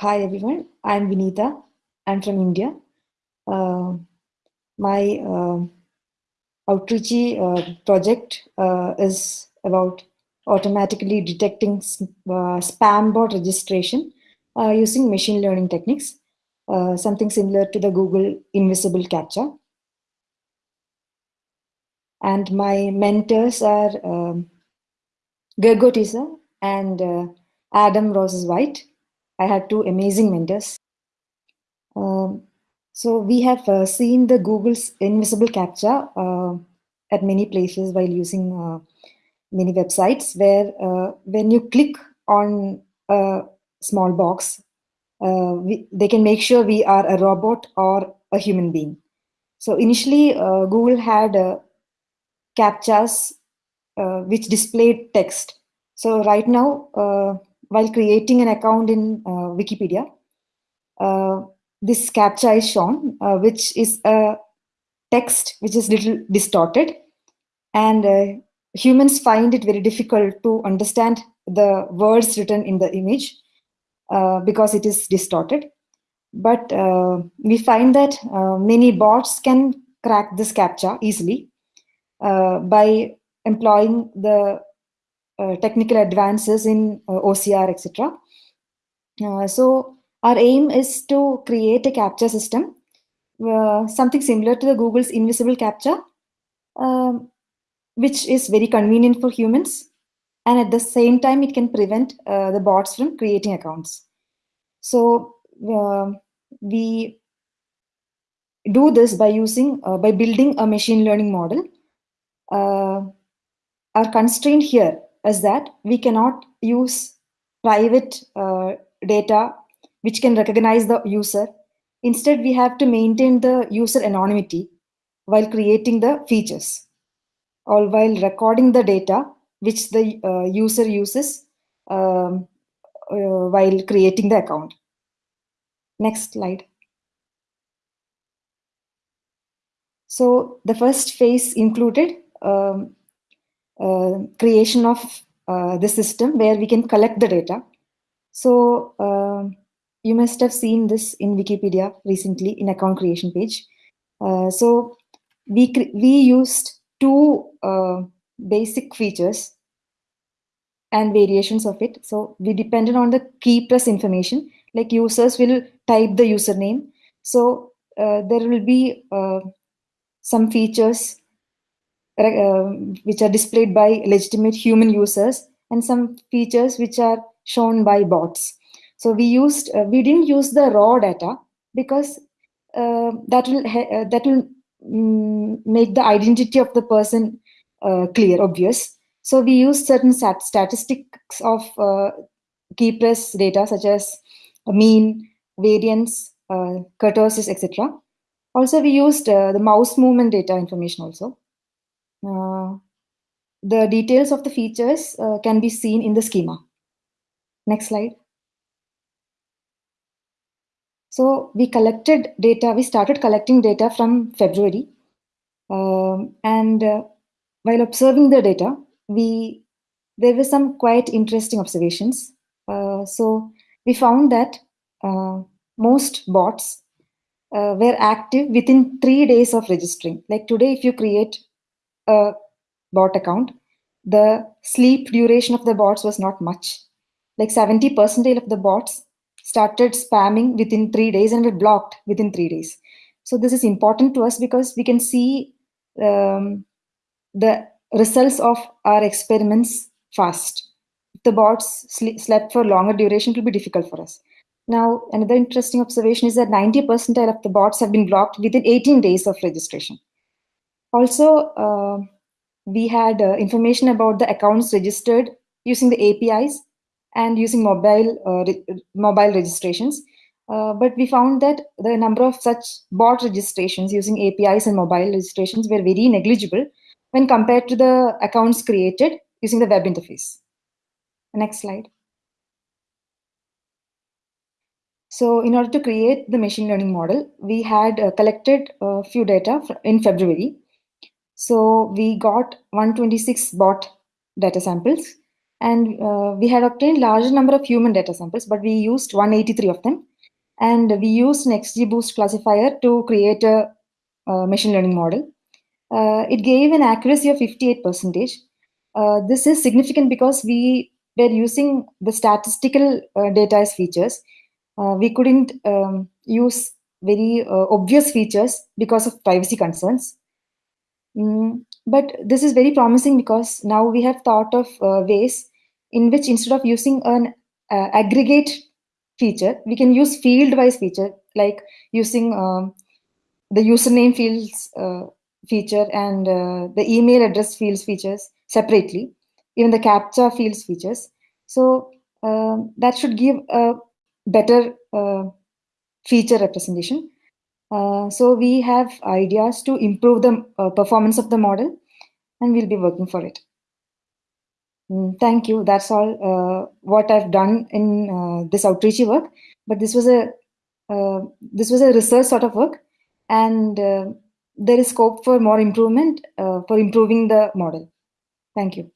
hi everyone, I'm Vinita. I'm from India. Uh, my uh, Outreachy uh, project uh, is about automatically detecting uh, spam bot registration uh, using machine learning techniques, something similar to the Google Invisible CAPTCHA. And my mentors are um, Gergő Tisza and Adam Roses Wight. I had two amazing mentors. Um, so we have uh, seen the Google's invisible CAPTCHA uh, at many places while using uh, many websites where uh, when you click on a small box, uh, we, they can make sure we are a robot or a human being. So initially, uh, Google had CAPTCHAs which displayed text. So right now, while creating an account in uh, Wikipedia, uh, this captcha is shown, uh, which is a text which is little distorted. And humans find it very difficult to understand the words written in the image because it is distorted. But we find that many bots can crack this captcha easily by employing the uh, technical advances in uh, OCR, etc. Uh, so our aim is to create a captcha system, something similar to the Google's invisible CAPTCHA, um, which is very convenient for humans. And at the same time, it can prevent the bots from creating accounts. So we do this by using uh, by building a machine learning model uh, our constraint here is that we cannot use private uh, data which can recognize the user. Instead, we have to maintain the user anonymity while creating the features or while recording the data which the uh, user uses um, uh, while creating the account. Next slide. So the first phase included um, creation of uh, the system where we can collect the data. So uh, you must have seen this in Wikipedia recently in account creation page. so we, we used two basic features and variations of it. So we depended on the key press information, like users will type the username. So uh, there will be uh, some features uh, which are displayed by legitimate human users and some features which are shown by bots. So we used, uh, we didn't use the raw data because uh, that will, uh, that will mm, make the identity of the person uh, clear, obvious. So we used certain stat statistics of uh, key press data such as mean, variance, kurtosis, etc. Also, we used the mouse movement data information also. Uh, the details of the features uh, can be seen in the schema. Next slide. So we collected data, we started collecting data from February. Um, and uh, while observing the data, we there were some quite interesting observations. Uh, so we found that uh, most bots uh, were active within three days of registering. Like today, if you create a bot account, the sleep duration of the bots was not much. Like 70% of the bots started spamming within three days and were blocked within three days. So this is important to us because we can see um, the results of our experiments fast. If the bots slept for longer duration, it will be difficult for us. Now, another interesting observation is that 90% of the bots have been blocked within 18 days of registration. Also, uh, we had uh, information about the accounts registered using the APIs and using mobile uh, re mobile registrations. Uh, but we found that the number of such bot registrations using APIs and mobile registrations were very negligible when compared to the accounts created using the web interface. Next slide. So in order to create the machine learning model, we had uh, collected a few data in February. So we got 126 bot data samples. and uh, we had obtained larger number of human data samples, but we used 183 of them. And we used an XGBoost classifier to create a, machine learning model. Uh, it gave an accuracy of 58%. Uh, this is significant because we were using the statistical uh, data as features. Uh, we couldn't um, use very uh, obvious features because of privacy concerns. Mm, but this is very promising because now we have thought of uh, ways in which instead of using an uh, aggregate feature, we can use field-wise feature like using um, the username fields uh, feature and uh, the email address fields features separately, even the captcha fields features. So um, that should give a better uh, feature representation. Uh, so we have ideas to improve the uh, performance of the model and we'll be working for it. Mm, thank you. That's all uh, what I've done in uh, this outreach work. But this was a uh, this was a research sort of work, and uh, there is scope for more improvement for improving the model. Thank you.